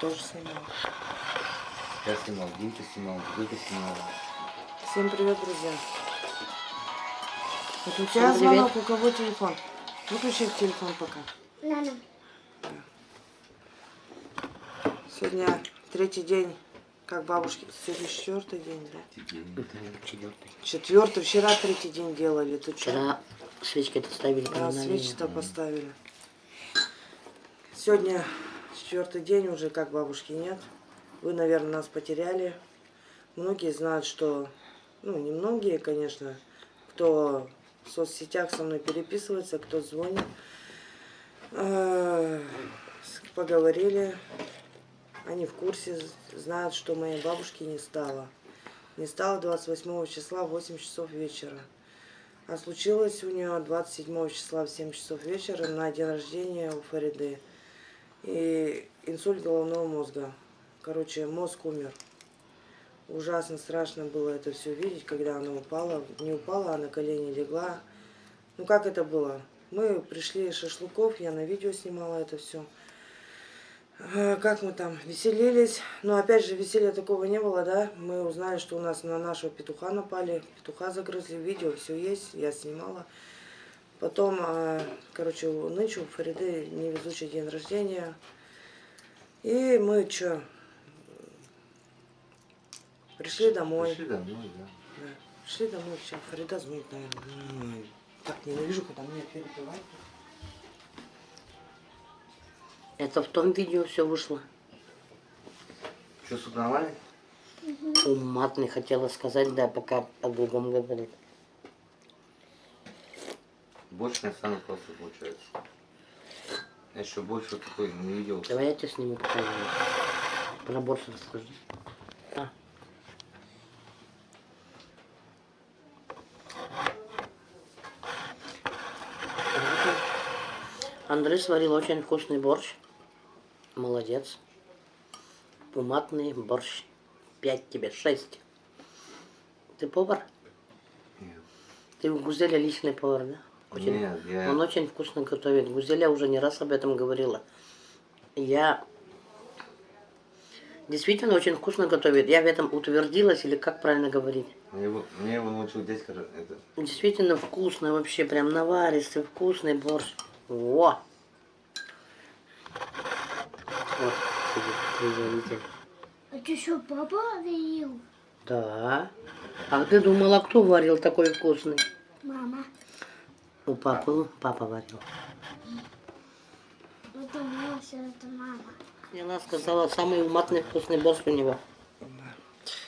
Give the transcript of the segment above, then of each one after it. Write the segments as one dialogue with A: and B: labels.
A: тоже снимала.
B: Я снимал, Димка снимал, Димка снимал.
A: Всем привет, друзья. Вот у тебя
C: Всем привет.
A: звонок, у кого телефон? Выключи телефон пока.
C: Нана.
A: Сегодня третий день, как бабушки. Сегодня четвертый день, да?
C: Четвертый.
A: Четвертый. Вчера третий день делали. Ты что?
C: Вчера свечки-то ставили
A: Да, свечи-то поставили. Сегодня четвертый день уже, как бабушки нет. Вы, наверное, нас потеряли. Многие знают, что... Ну, не многие, конечно. Кто в соцсетях со мной переписывается, кто звонит. Э, Поговорили. Они в курсе, знают, что моей бабушки не стало. Не стало 28 числа в 8 часов вечера. А случилось у нее 27 числа в 7 часов вечера на день рождения у Фариды. И инсульт головного мозга. Короче, мозг умер. Ужасно страшно было это все видеть, когда она упала. Не упала, а на колени легла. Ну как это было? Мы пришли из шашлыков, я на видео снимала это все. Как мы там веселились. Но опять же, веселья такого не было, да? Мы узнали, что у нас на нашего петуха напали. Петуха загрызли. Видео все есть, я снимала. Потом, а, короче, у нынче у Фариды невезучий день рождения. И мы что? Пришли домой.
B: Пришли домой, да.
A: Да. Пришли домой, все. Фарида звонит, наверное. Так ненавижу, когда меня перебивают.
C: Это в том видео все вышло.
B: Что, суд нормальный?
C: Уматный хотела сказать, да, пока о другом говорит.
B: Больше не стану просто получается. Я еще больше такой не видел.
C: Давай я тебе сниму покажу. Про борщ расскажи. А. Андрей сварил очень вкусный борщ. Молодец. Уматный борщ. Пять тебе, шесть. Ты повар?
B: Нет.
C: Ты у Гузеля личный повар, да? Очень-
B: Нет, я-
C: Он очень вкусно готовит. Гузеля уже не раз об этом говорила. Я действительно очень вкусно готовит. Я в этом утвердилась, или как правильно говорить?
B: Мне его, мне его научил дядька. Это,
C: Действительно вкусно вообще, прям наваристый, вкусный борщ. Во! Вот.
D: А ты что, папа варил?
C: Да. А ты думала, кто варил такой вкусный?
D: Мама.
C: У папы, папа варил.
D: Это Маша, это мама.
C: И она сказала, самый уматный вкусный борщ у него.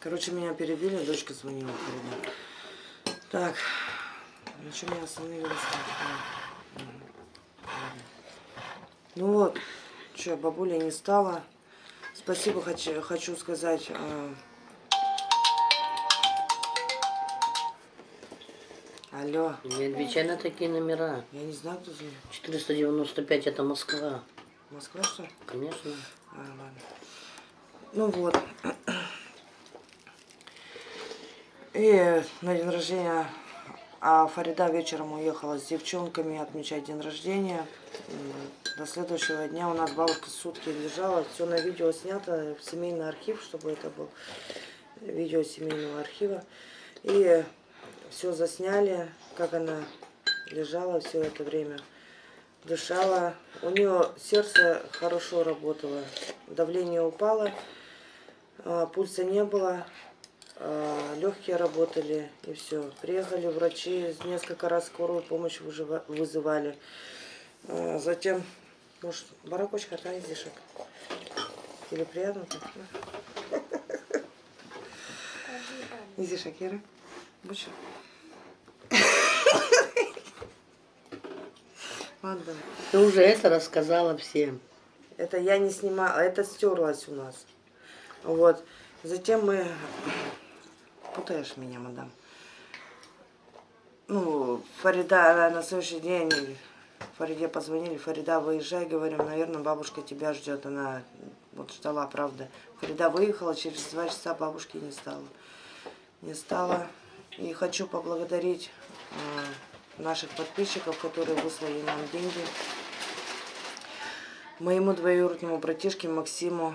A: Короче, меня перебили, дочка звонила Фарида. Так, на чем я остановилась? Ну вот, что, бабуля не стала. Спасибо хочу, хочу сказать. Алло,
C: Не отвечай на такие номера.
A: я не знаю, кто звонит.
C: 495 это Москва.
A: Москва, что?
C: Конечно.
A: А, ладно. Ну вот. И на день рождения а Фарида вечером уехала с девчонками отмечать день рождения. До следующего дня у нас бабушка сутки лежала. Все на видео снято, в семейный архив, чтобы это был видео семейного архива. И все засняли, как она лежала все это время дышала. У нее сердце хорошо работало, давление упало, а, пульса не было, а, легкие работали и все. Приехали врачи, несколько раз скорую помощь вызывали. А, Затем, может, баракочка, да, изишек? Тебе приятно так? да? Изишек, Ира? Будешь? Ладно, давай.
C: Ты уже это рассказала всем.
A: Это я не снимала, а это стерлось у нас. Вот. Затем мы... Путаешь меня, мадам. Ну, Фарида на следующий день Фариде позвонили, Фарида, выезжай, говорим, наверное, бабушка тебя ждет. Она вот ждала, правда. Фарида выехала, через два часа бабушки не стало. Не стало. И хочу поблагодарить э, наших подписчиков, которые выслали нам деньги. Моему двоюродному братишке Максиму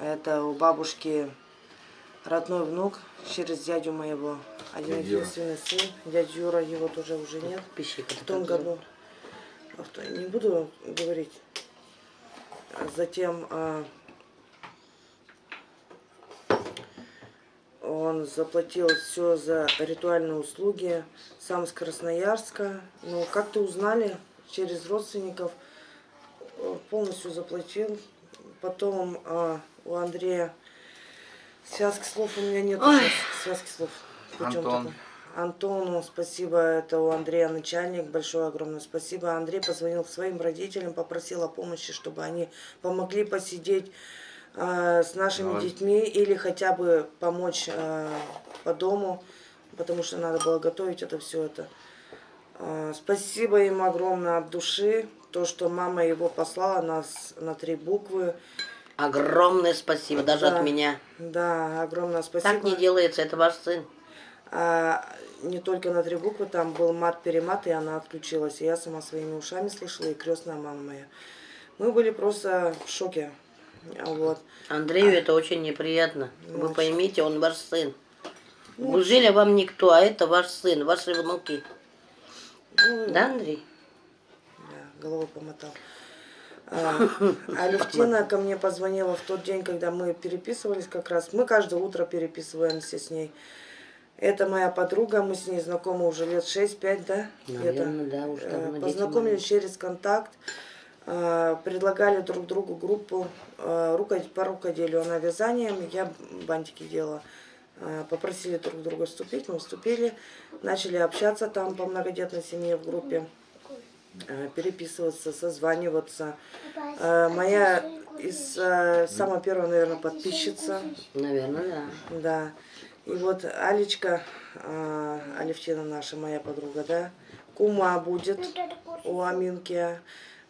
A: Это у бабушки родной внук через дядю моего. Один единственный сын. Дядя Юра, его тоже уже нет.
C: Пищика
A: В том году. А Не буду говорить. Затем он заплатил все за ритуальные услуги. Сам с Красноярска. Ну, как-то узнали через родственников. э, Полностью заплатил. Потом а, у Андрея связки слов у меня нет. Связки слов.
B: Антон.
A: такой. Антону спасибо, это у Андрея начальник, большое огромное спасибо. Андрей позвонил своим родителям, попросил о помощи, чтобы они помогли посидеть э, с нашими
B: Давай.
A: детьми или хотя бы помочь э, по дому, потому что надо было готовить это все это. Э, спасибо им огромное от души, то, что мама его послала нас на три буквы.
C: Огромное спасибо, даже
A: Да.
C: от меня.
A: Да, огромное спасибо.
C: Так не делается, это ваш сын.
A: А не только на три буквы, там был мат-перемат, и она отключилась. И я сама своими ушами слышала, и крестная мама моя. Мы были просто в шоке. А Вот.
C: Андрею это очень неприятно. Вы
A: Очень.
C: поймите, он ваш сын.
A: Ну,
C: Гужеля вам никто, а это ваш сын, ваши внуки.
A: Ну,
C: Да, Андрей?
A: Да, головой помотал. А, Алевтина ко мне позвонила в тот день, когда мы переписывались как раз. Мы каждое утро переписываемся с ней. Это моя подруга, мы с ней знакомы уже лет 6-5, да?
C: Наверное, да, уж
A: Э,
C: давно дети
A: Познакомились через контакт, э, предлагали друг другу группу э, по рукоделию. Она вязанием, я бантики делала. Э, Попросили друг друга вступить, мы вступили, начали общаться там по многодетной семье в группе, э, переписываться, созваниваться. Э, Моя из э, самая первая, наверное, подписчица.
C: Наверное, да.
A: Да. И вот Алечка, э, Алевтина наша, моя подруга, да, кума будет у Аминки.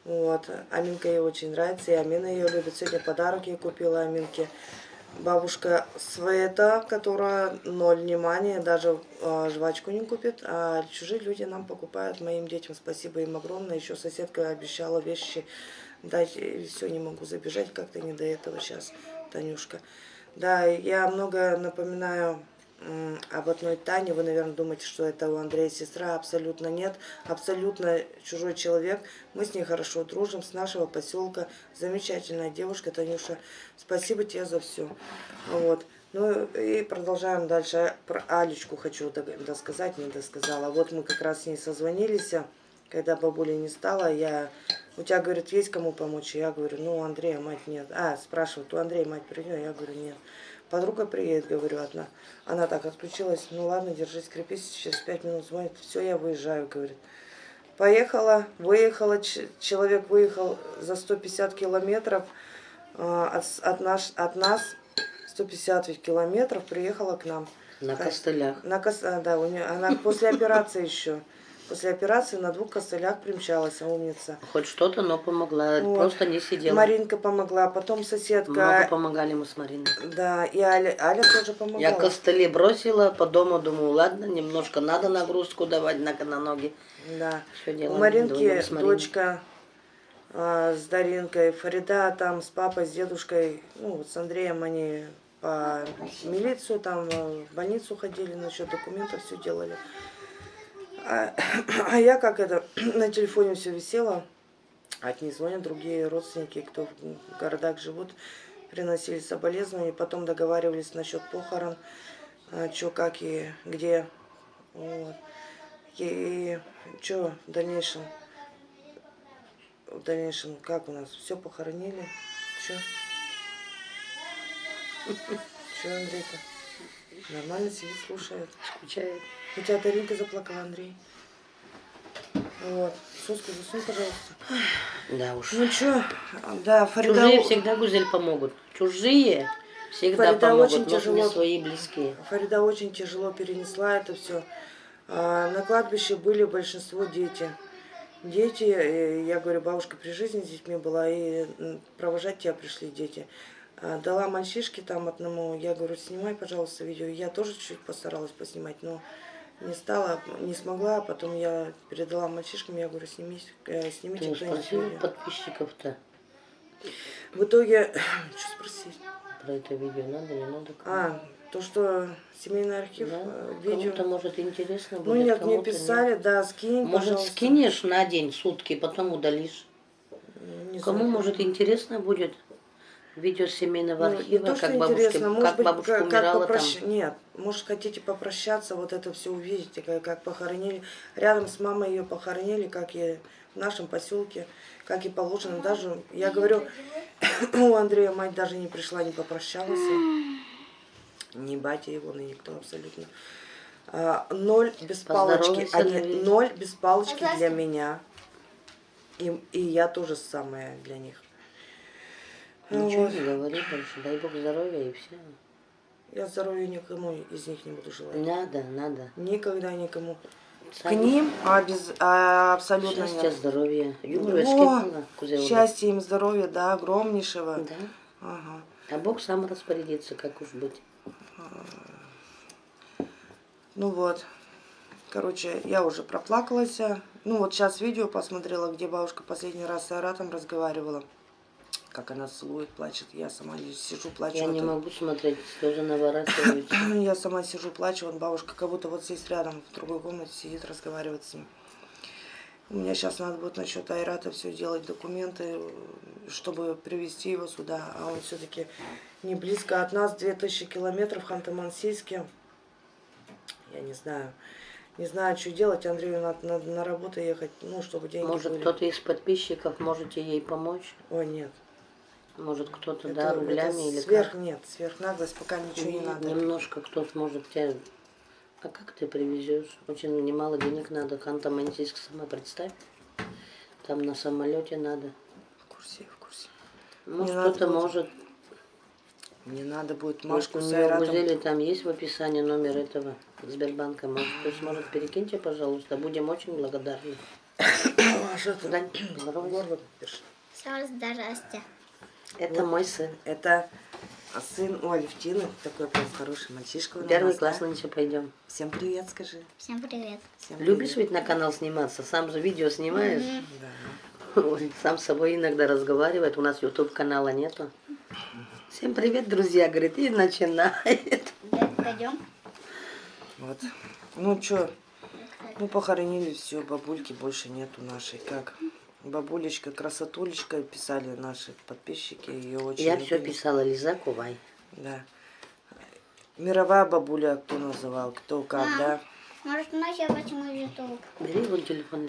A: Вот. Аминка ей очень нравится, и Амина ее любит. Сегодня подарок ей купила Аминке. Бабушка Света, которая ноль внимания, даже э, жвачку не купит, а чужие люди нам покупают, моим детям. Спасибо им огромное. Еще соседка обещала вещи дать, и все, не могу забежать, как-то не до этого сейчас, Танюшка. Да, я много напоминаю об одной Тане. Вы, наверное, думаете, что это у Андрея сестра. Абсолютно нет. Абсолютно чужой человек. Мы с ней хорошо дружим, с нашего поселка. Замечательная девушка, Танюша. Спасибо тебе за все. Вот. Ну и продолжаем дальше. Про Алечку хочу досказать, не досказала. Вот мы как раз с ней созвонились, когда бабули не стало. Я, у тебя, говорит, есть кому помочь? Я говорю, ну, у Андрея мать нет. А, спрашивают, у Андрея мать придет? Я говорю, нет. Подруга приедет, говорю, одна. Она так отключилась. Ну ладно, держись, крепись. Через пять минут звонит. Все, я выезжаю, говорит. Поехала, выехала, человек выехал за 150 километров а, от, от, наш, от нас, 150 ведь километров, приехала к нам.
C: На костылях.
A: На кос... а, да, у нее, она после операции еще. После операции на двух костылях примчалась, умница.
C: Хоть что-то, но помогла.
A: Вот.
C: Просто не сидела.
A: Маринка помогла, потом соседка.
C: Много помогали мы с Мариной.
A: Да, и Аля, Аля тоже помогла.
C: Я костыли бросила, по дому думаю, ладно, немножко надо нагрузку давать на, на ноги.
A: Да.
C: Все
A: У
C: делаем.
A: Маринки дочка а, с Даринкой, Фарида там с папой, с дедушкой, ну вот с Андреем они по милицию, там э, в больницу ходили, насчет документов все делали. А, а я как это, на телефоне все висела, от них звонят другие родственники, кто в городах живут, приносили соболезнования, потом договаривались насчет похорон, что, как и где. Вот. И что в дальнейшем? В дальнейшем, как у нас? Все похоронили? Че? Че, Андрейка? Нормально сидит, слушает.
C: Скучает.
A: У тебя Даринка заплакала, Андрей. Вот. Соску засунь, пожалуйста.
C: Да уж.
A: Ну что, да, Фарида...
C: Чужие всегда гузель помогут. Чужие всегда
A: Фарида
C: помогут,
A: очень
C: но не
A: тяжело.
C: свои близкие.
A: Фарида очень тяжело перенесла это все. На кладбище были большинство дети. Дети, э, я говорю, бабушка при жизни с детьми была, и провожать тебя пришли дети. А, Дала мальчишке там одному, я говорю, снимай, пожалуйста, видео. Я тоже чуть постаралась поснимать, но не стала, не смогла. А Потом я передала мальчишкам, я говорю, снимите, э, снимите
C: Ну,
A: кто-нибудь
C: подписчиков-то.
A: В итоге, что спросить?
C: про это видео надо, не надо?
A: А, то, что семейный архив,
C: Да?
A: э, видео.
C: Кому-то, может, интересно
A: Ну
C: будет,
A: нет, мне
C: кому-то нет.
A: писали, да, скинь,
C: Может,
A: пожалуйста.
C: скинешь на день, сутки, потом удалишь.
A: Не
C: Кому,
A: знаю.
C: может, интересно будет видео семейного
A: Ну,
C: архива,
A: то, что
C: как бабушка,
A: интересно, может
C: как
A: быть,
C: бабушка
A: как, как
C: умирала
A: попрощ-
C: там.
A: Нет, может, хотите попрощаться, вот это все увидите, как, как похоронили. Рядом с мамой ее похоронили, как и в нашем поселке, как и положено. Даже, я говорю, у Андрея мать даже не пришла, не попрощалась. Ни батя его, ни никто абсолютно. А, ноль без палочки. Они, ноль без палочки для
D: Согласна.
A: меня. И, и я тоже самое для них.
C: Ничего
A: Вот.
C: не говори больше, дай бог здоровья и все.
A: Я здоровья никому из них не буду желать.
C: Надо, надо.
A: Никогда никому. К
C: Сами
A: ним а без, а, абсолютно
C: Счастья,
A: нет.
C: здоровья.
A: О, Счастья им, здоровья, да, огромнейшего.
C: Да.
A: Ага.
C: А Бог сам распорядится, как уж быть.
A: Ну вот. Короче, я уже проплакалась. Ну вот сейчас видео посмотрела, где бабушка последний раз с Айратом разговаривала. Как она целует, плачет. Я сама сижу, плачу.
C: Я
A: Вот
C: не
A: он-
C: могу смотреть, слезы наворачиваются.
A: Я сама сижу, плачу, вот бабушка как будто вот здесь рядом, в другой комнате сидит, разговаривает с ним. У меня сейчас надо будет насчет Айрата все делать, документы, чтобы привезти его сюда. А он все-таки не близко от нас, 2000 километров, Ханты-Мансийске. Я не знаю. Не знаю, что делать. Андрею надо, надо на работу ехать, ну, чтобы деньги
C: Может, кто-то из подписчиков можете ей помочь?
A: Ой, нет.
C: Может, кто-то,
A: Это-
C: да,
A: это
C: рублями или
A: сверх,
C: как?
A: нет, сверхнаглость, пока ничего не
C: Нет,
A: надо.
C: Немножко кто сможет тебя... А как ты привезешь? Очень немало денег надо. Ханта-Мансийск сама представь. Там на самолете надо.
A: В курсе, в курсе.
C: Может,
A: надо
C: кто-то
A: будет.
C: может.
A: Мне надо будет
C: Может,
A: Машку
C: у
A: с Айратом.
C: Гузеле там есть в описании номер этого Сбербанка. Может, кто сможет, перекиньте, пожалуйста. Будем очень благодарны.
A: Маша, ты
C: Дань, здоровайся. Это мой сын.
A: Это сын у Алевтины, такой прям хороший мальчишка. у
C: Первый
A: нас,
C: класс
A: да?
C: нынче пойдем.
A: Всем привет, скажи.
D: Всем привет.
A: Всем
C: Любишь
A: привет.
C: ведь на канал сниматься? Сам же видео снимаешь?
A: Да.
C: Ой, Сам с собой иногда разговаривает. У нас YouTube канала нету. Всем привет, друзья, говорит, и начинает.
D: Пойдем.
A: Вот. Ну что, ну похоронили все, бабульки больше нету нашей. Как? Бабулечка, красотулечка, писали наши подписчики. Ее очень
C: Я все
A: любили.
C: писала, Лиза Кувай.
A: Да. Мировая бабуля, кто называл, кто как,
D: А.
A: да.
D: Может, ночью почему YouTube?
C: Бери, вон телефон.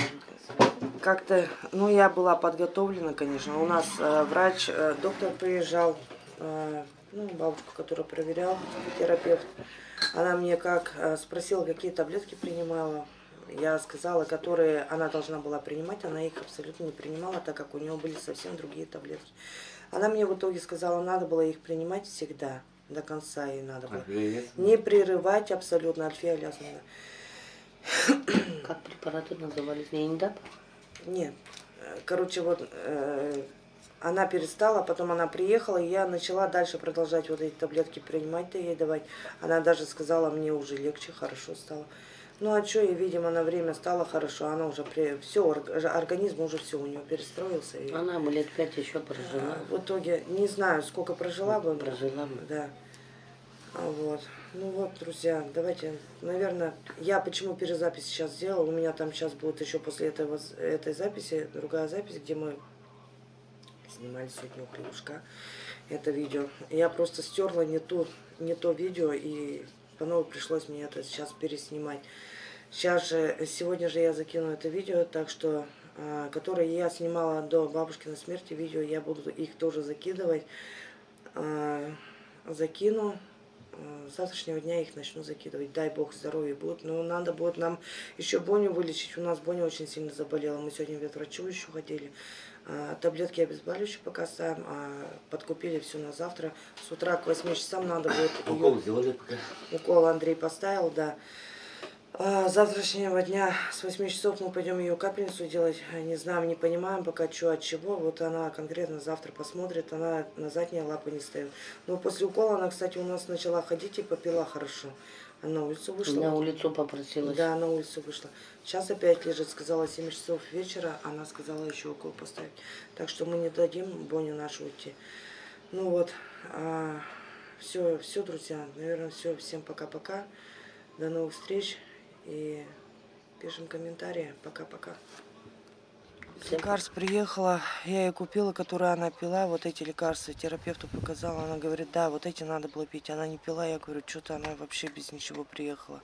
A: Как-то, ну, я была подготовлена, конечно. У нас э, врач, э, доктор приезжал, э, ну, бабушка, которая проверял, терапевт. Она мне как э, спросила, какие таблетки принимала. Я сказала, которые она должна была принимать, она их абсолютно не принимала, так как у нее были совсем другие таблетки. Она мне в итоге сказала, надо было их принимать всегда, до конца ей надо было. Не прерывать абсолютно от фиолязмина.
C: Как препараты назывались? Не индап?
A: Нет. Короче, вот э, она перестала, потом она приехала, и я начала дальше продолжать вот эти таблетки принимать-то ей давать. Она даже сказала, мне уже легче, хорошо стало. Ну а что, и, видимо, на время стало хорошо, она уже при... все, организм уже все у нее перестроился. И,
C: Она бы лет пять еще прожила.
A: в итоге, не знаю, сколько прожила бы.
C: Прожила бы.
A: Да. А Вот. Ну вот, друзья, давайте, наверное, я почему перезапись сейчас сделала, у меня там сейчас будет еще после этого, этой записи другая запись, где мы снимали сегодня у Кривушка это видео. Я просто стерла не, ту, не то видео, и по новой пришлось мне это сейчас переснимать. Сейчас же, сегодня же я закину это видео, так что, а, которое я снимала до бабушкиной смерти, видео, я буду их тоже закидывать. А, закину. А, С завтрашнего дня их начну закидывать. Дай бог здоровья будет. Но надо будет нам еще Боню вылечить. У нас Боня очень сильно заболела. Мы сегодня ветврачу еще ходили. А, Таблетки обезболивающие пока ставим. А подкупили все на завтра. С утра к 8 часам надо будет
B: Укол сделали пока.
A: Укол Андрей поставил, да. А, с завтрашнего дня с 8 часов мы пойдем ее капельницу делать. Не знаем, не понимаем пока, что от чего. Вот она конкретно завтра посмотрит. Она на задние лапы не стоит. Но после укола она, кстати, у нас начала ходить и попила хорошо. Она на улицу вышла.
C: На улицу попросилась.
A: Да, на улицу вышла. Сейчас опять лежит, сказала 7 часов вечера, она сказала еще укол поставить. Так что мы не дадим Боню нашу уйти. Ну вот, а, все, все, друзья. Наверное, все. Всем пока-пока. До новых встреч. И пишем комментарии. Пока-пока. Лекарств приехала, я ей купила, которые она пила, вот эти лекарства, терапевту показала, она говорит, да, вот эти надо было пить, она не пила, я говорю, что-то она вообще без ничего приехала,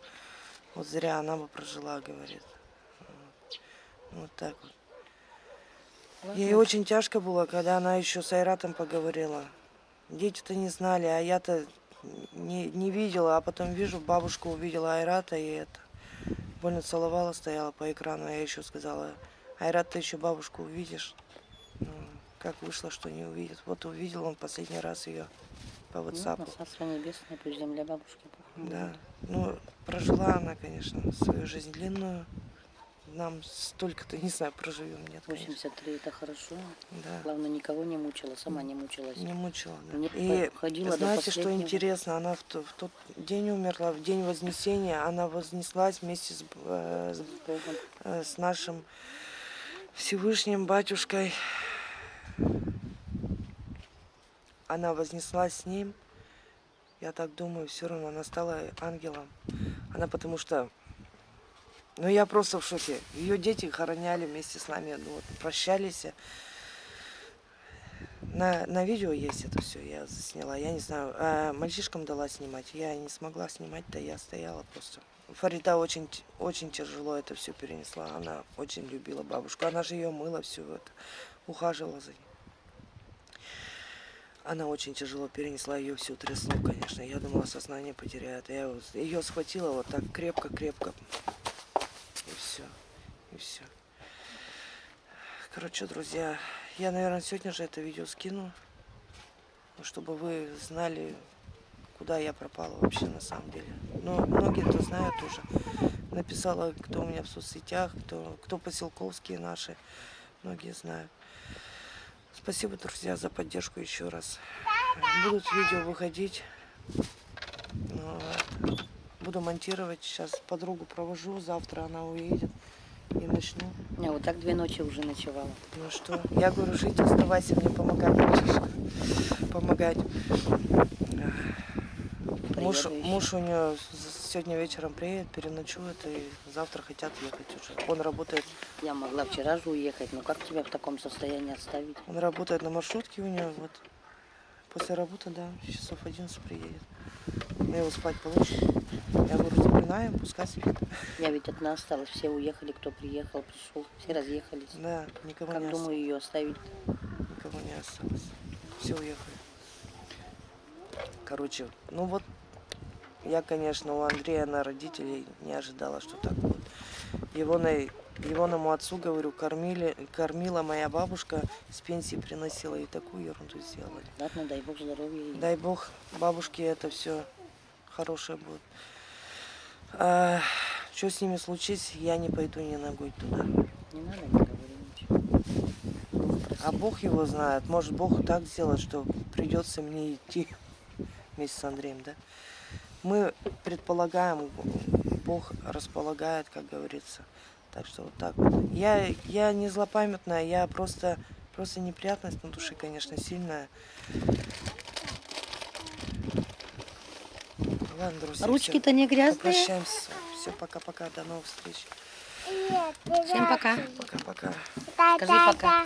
A: вот зря она бы прожила, говорит, вот, Вот так вот. Ей очень тяжко было, когда она еще с Айратом поговорила, дети-то не знали, а я-то не, не видела, а потом вижу, бабушку увидела Айрата, и это, больно целовала, стояла по экрану, я еще сказала, Айрат, ты еще бабушку увидишь. Ну, как вышло, что не увидит. Вот увидел он последний раз ее по
C: Ну,
A: WhatsApp.
C: Царство небесное, пусть земля бабушки.
A: Да. Ну, прожила она, конечно, свою жизнь длинную. Нам столько-то, не знаю, проживем, нет, конечно.
C: 83 это хорошо.
A: Да.
C: Главное, никого не мучила, сама не мучилась.
A: Не мучила, да.
C: Не
A: И
C: ходила
A: знаете, что интересно? Она в, в тот день умерла, в день Вознесения. Она вознеслась вместе с, э, с э, с нашим Всевышним батюшкой. Она вознеслась с ним. Я так думаю, все равно она стала ангелом. Она потому что... Ну, я просто в шоке. Ее дети хороняли вместе с нами, ну, вот, прощались. На, на видео есть это все, я засняла. Я не знаю, а мальчишкам дала снимать. Я не смогла снимать, да я стояла просто. Фарида очень, очень тяжело это все перенесла. Она очень любила бабушку. Она же ее мыла все это, ухаживала за ней. Она очень тяжело перенесла, ее всю трясло, конечно. Я думала, сознание потеряет. Я ее схватила вот так крепко-крепко. И все. Короче, друзья, я, наверное, сегодня же это видео скину, чтобы вы знали, куда я пропала вообще на самом деле. Но многие-то знают уже. Написала, кто у меня в соцсетях, кто, кто поселковские наши. Многие знают. Спасибо, друзья, за поддержку еще раз. Будут видео выходить. Ну. Буду монтировать. Сейчас подругу провожу. Завтра она уедет. И начну.
C: Я вот так две ночи уже ночевала.
A: Ну что, я говорю, жить, оставайся, мне помогать будешь. Помогать. Муж, муж у нее сегодня вечером приедет, переночует и завтра хотят ехать уже. Он работает,
C: Я могла вчера же уехать, но как тебя в таком состоянии оставить?
A: он работает на маршрутке у нее, вот. После работы, да, часов 11 приедет. Я его спать положу. Запинаем, пускай спит.
C: Я ведь одна осталась, все уехали, кто приехал, пришел, все разъехались.
A: Да, никого
C: Как
A: не
C: думаю
A: осталось.
C: ее оставить?
A: Никого не осталось. Все уехали. Короче, ну вот, я, конечно, у Андрея на родителей не ожидала, что так будет. Его на Егоному отцу, говорю, кормили, кормила моя бабушка, с пенсии приносила и такую ерунду сделали.
C: Ладно, дай бог здоровья. ей.
A: Дай бог бабушке это все хорошее будет. Что с ними случится, я не пойду ни ногой туда.
C: Не надо, не говори ничего.
A: А. Бог его знает. Может, Бог так сделает, что придется мне идти вместе с Андреем, да? Мы предполагаем, Бог располагает, как говорится. Так что вот так вот. Я, я не злопамятная, я просто, просто неприятность на душе, конечно, сильная. Ладно, друзья,
C: Ручки-то не грязные.
A: попрощаемся. Все, пока-пока, до новых встреч.
C: Всем пока.
A: Пока-пока.
C: Скажи пока.